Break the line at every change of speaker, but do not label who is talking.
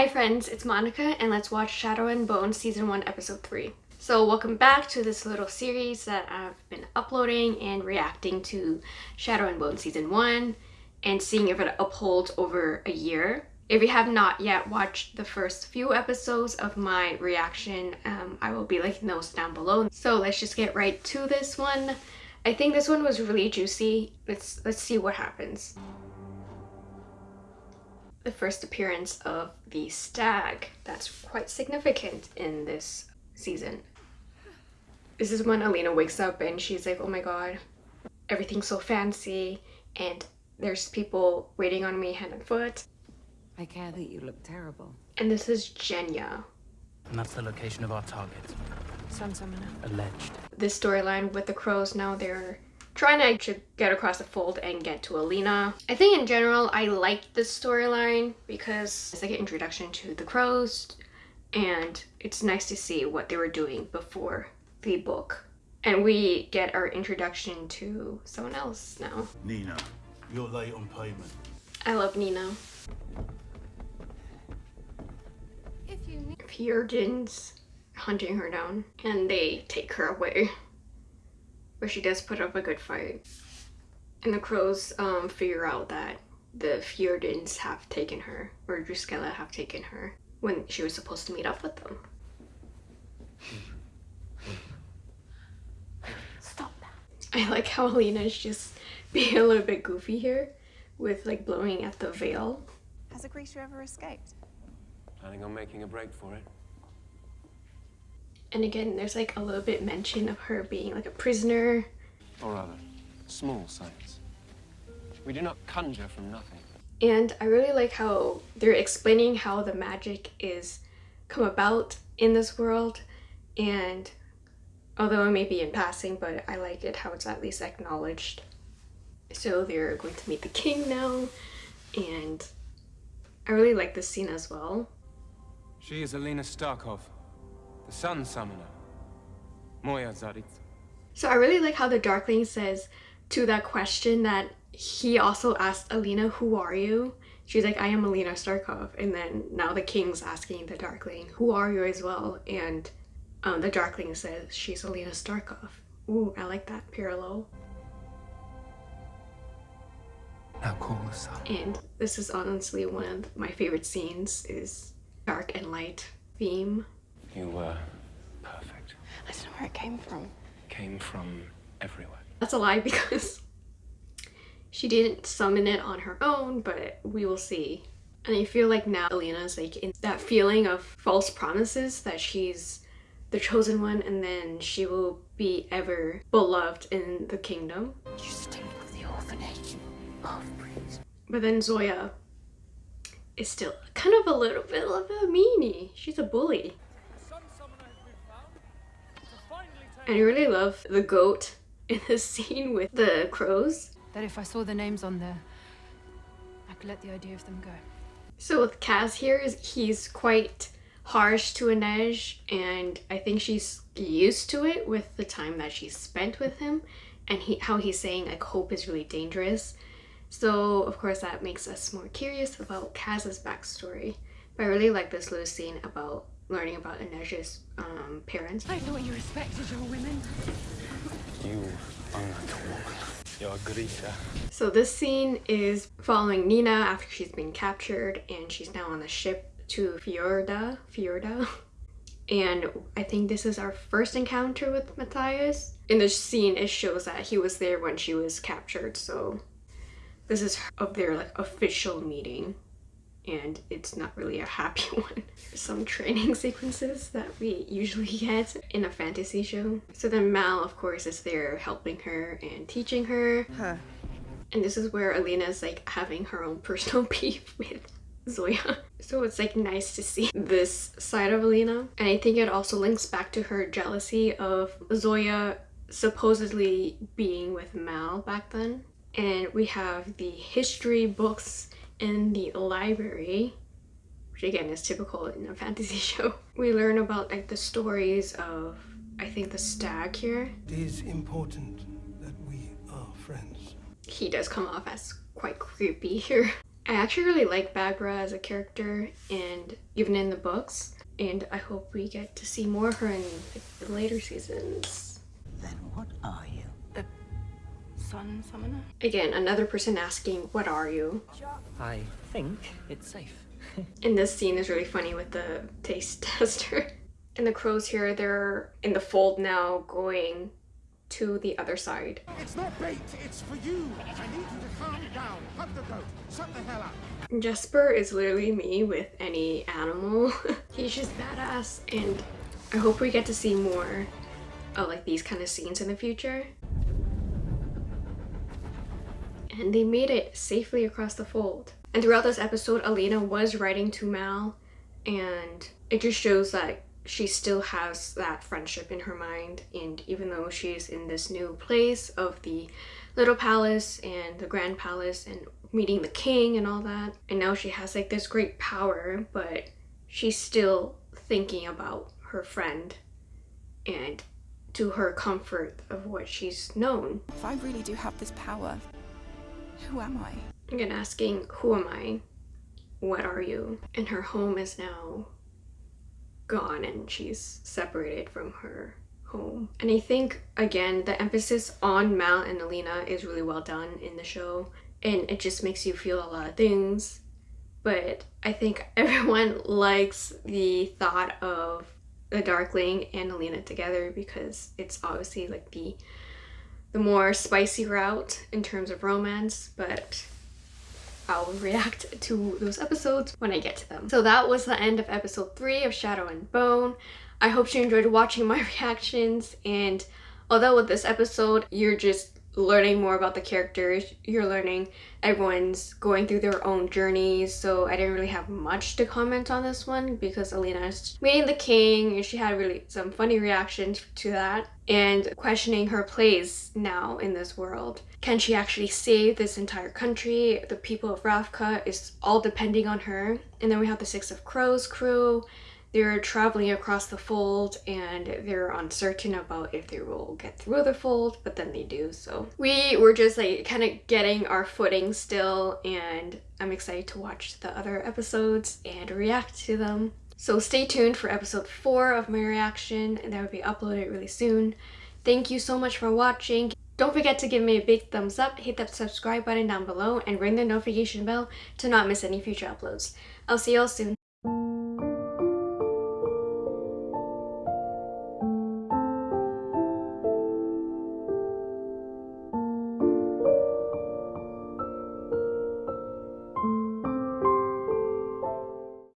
Hi friends, it's Monica and let's watch Shadow and Bone Season 1 Episode 3. So welcome back to this little series that I've been uploading and reacting to Shadow and Bone Season 1 and seeing if it upholds over a year. If you have not yet watched the first few episodes of my reaction, um, I will be linking those down below. So let's just get right to this one. I think this one was really juicy. Let's let's see what happens. The first appearance of the stag. That's quite significant in this season. This is when Alina wakes up and she's like, oh my god, everything's so fancy and there's people waiting on me hand and foot.
I care that you look terrible.
And this is Genya.
And that's the location of our target.
Sun Summoner.
Alleged.
This storyline with the crows now they're trying to get across the fold and get to Alina. I think in general I like this storyline because it's like an introduction to the crows and it's nice to see what they were doing before the book. And we get our introduction to someone else now.
Nina, you're late on payment.
I love Nina. Fjerdan's hunting her down and they take her away. But she does put up a good fight. And the crows um, figure out that the Fjerdans have taken her, or Druskelle have taken her, when she was supposed to meet up with them. Stop that. I like how Alina's just being a little bit goofy here with like blowing at the veil.
Has a creature ever escaped?
Planning on making a break for it.
And again, there's like a little bit mention of her being like a prisoner.
Or rather, small science. We do not conjure from nothing.
And I really like how they're explaining how the magic is come about in this world. And although it may be in passing, but I like it how it's at least acknowledged. So they're going to meet the king now. And I really like this scene as well.
She is Alina Starkov, the Sun Summoner. Moya Zarit.
So I really like how the Darkling says to that question that he also asked Alina, who are you? She's like, I am Alina Starkov. And then now the king's asking the Darkling, who are you as well? And um, the Darkling says, she's Alina Starkov. Ooh, I like that parallel.
Now call the sun.
And this is honestly one of my favorite scenes is dark and light theme.
You were perfect.
I don't know where it came from.
Came from everywhere.
That's a lie because she didn't summon it on her own, but we will see. And I feel like now Alina's like in that feeling of false promises that she's the chosen one and then she will be ever beloved in the kingdom.
You stink of the orphanage. Half-breeds.
But then Zoya is still kind of a little bit of a meanie. She's a bully. And I really love the goat in this scene with the crows.
That if I saw the names on there, I could let the idea of them go.
So with Kaz here, he's quite harsh to Inej and I think she's used to it with the time that she's spent with him and he, how he's saying like hope is really dangerous. So of course that makes us more curious about Kaz's backstory. But I really like this little scene about learning about Inej's um, parents.
I thought you respected your women.
You are not a woman. You're a Grisha.
So this scene is following Nina after she's been captured and she's now on the ship to Fjerda. Fjerda. And I think this is our first encounter with Matthias. In this scene, it shows that he was there when she was captured, so this is of their like official meeting and it's not really a happy one. Some training sequences that we usually get in a fantasy show. So then Mal, of course, is there helping her and teaching her.
Huh.
And this is where Alina's like having her own personal beef with Zoya. So it's like nice to see this side of Alina. And I think it also links back to her jealousy of Zoya supposedly being with Mal back then. And we have the history books in the library which again is typical in a fantasy show. We learn about like the stories of I think the stag here.
It is important that we are friends.
He does come off as quite creepy here. I actually really like Baghra as a character and even in the books. And I hope we get to see more of her in the later seasons.
Then what are you?
Sun summoner?
Again, another person asking, what are you?
I think it's safe.
And this scene is really funny with the taste tester. And the crows here, they're in the fold now going to the other side.
It's not bait, it's for you. I need you to calm down. Hug the goat. Shut the hell up.
Jesper is literally me with any animal. He's just badass and I hope we get to see more of like these kind of scenes in the future. And they made it safely across the fold. And throughout this episode, Alina was writing to Mal and it just shows that she still has that friendship in her mind and even though she's in this new place of the little palace and the grand palace and meeting the king and all that and now she has like this great power but she's still thinking about her friend and to her comfort of what she's known
If I really do have this power, who am I?
again asking who am i? What are you? And her home is now gone and she's separated from her home. And i think again the emphasis on mal and alina is really well done in the show. And it just makes you feel a lot of things. But i think everyone likes the thought of the darkling and alina together because it's obviously like the the more spicy route in terms of romance but I'll react to those episodes when I get to them. So that was the end of episode 3 of Shadow and Bone. I hope you enjoyed watching my reactions and although with this episode you're just learning more about the characters, you're learning everyone's going through their own journeys so I didn't really have much to comment on this one because Alina is meeting the king and she had really some funny reactions to that and questioning her place now in this world. Can she actually save this entire country? The people of Ravka is all depending on her. And then we have the Six of Crows crew. They're traveling across the fold and they're uncertain about if they will get through the fold, but then they do. So we were just like kind of getting our footing still and I'm excited to watch the other episodes and react to them. So stay tuned for episode 4 of my reaction and that will be uploaded really soon. Thank you so much for watching. Don't forget to give me a big thumbs up, hit that subscribe button down below, and ring the notification bell to not miss any future uploads. I'll see y'all soon.